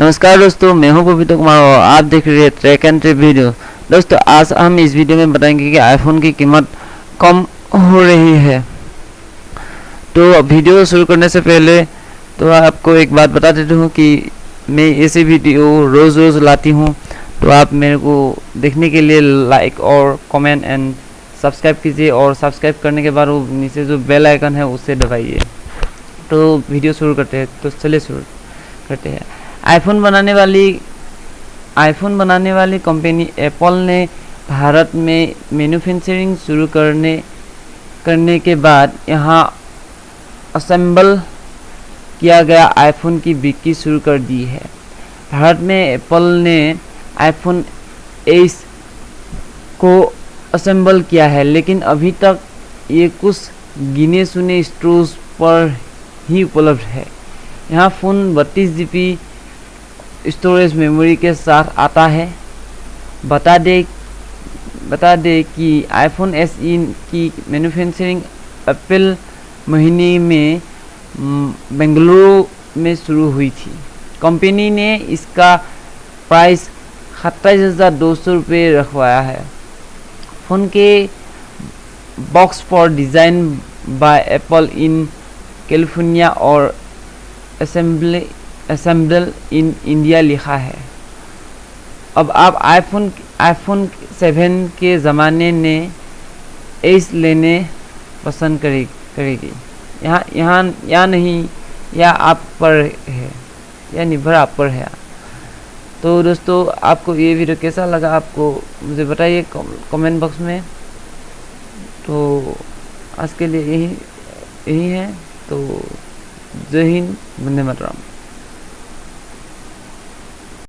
नमस्कार दोस्तों, मैं हूँ पवित्र कुमार और आप देख रहे हैं ट्रैक एंड ट्रिप वीडियो दोस्तों, आज हम इस वीडियो में बताएँगे कि आईफोन की कीमत कम हो रही है। तो वीडियो शुरू करने से पहले तो आपको एक बात बता देता हूँ कि मैं ऐसे वीडियो रोज़ रोज़ लाती हूँ। तो आप मेरे को देखने के लिए लाइक और कमेंट एंड सब्सक्राइब कीजिए और सब्सक्राइब करने के बाद वो नीचे जो बेल आइकन है, उसे दबाइए। तो वीडियो शुरू करते हैं। तो चलिए शुरू करते हैं। आईफोन बनाने वाली आईफोन बनाने वाली कंपनी एप्पल ने भारत में मैन्युफैक्चरिंग शुरू करने करने के बाद यहाँ असेंबल किया गया आईफोन की बिक्री शुरू कर दी है। भारत में एप्पल ने आईफोन एस को असेंबल किया है, लेकिन अभी तक ये कुछ गिने सुने स्टोर्स पर ही उपलब्ध है। यहाँ फ़ोन बत्तीस जी स्टोरेज मेमोरी के साथ आता है। बता दे बता दे कि आईफोन एस ई की मैन्युफैक्चरिंग अप्रैल महीने में बेंगलुरु में शुरू हुई थी। कंपनी ने इसका प्राइस सत्ताईस हज़ार दो सौ रुपये रखवाया है। फ़ोन के box for design by Apple in California और असेंबली असेंबल इन इंडिया लिखा है। अब आप आईफोन आईफोन सेवन के ज़माने ने एस लेने पसंद करे, करेगी। यहाँ यहाँ या नहीं, या आप पर है या निर्भर आप पर है। तो दोस्तों, आपको ये वीडियो कैसा लगा आपको, मुझे बताइए कमेंट बॉक्स में। तो आज के लिए यही यही है। तो जय हिंद, वंदे मातरम।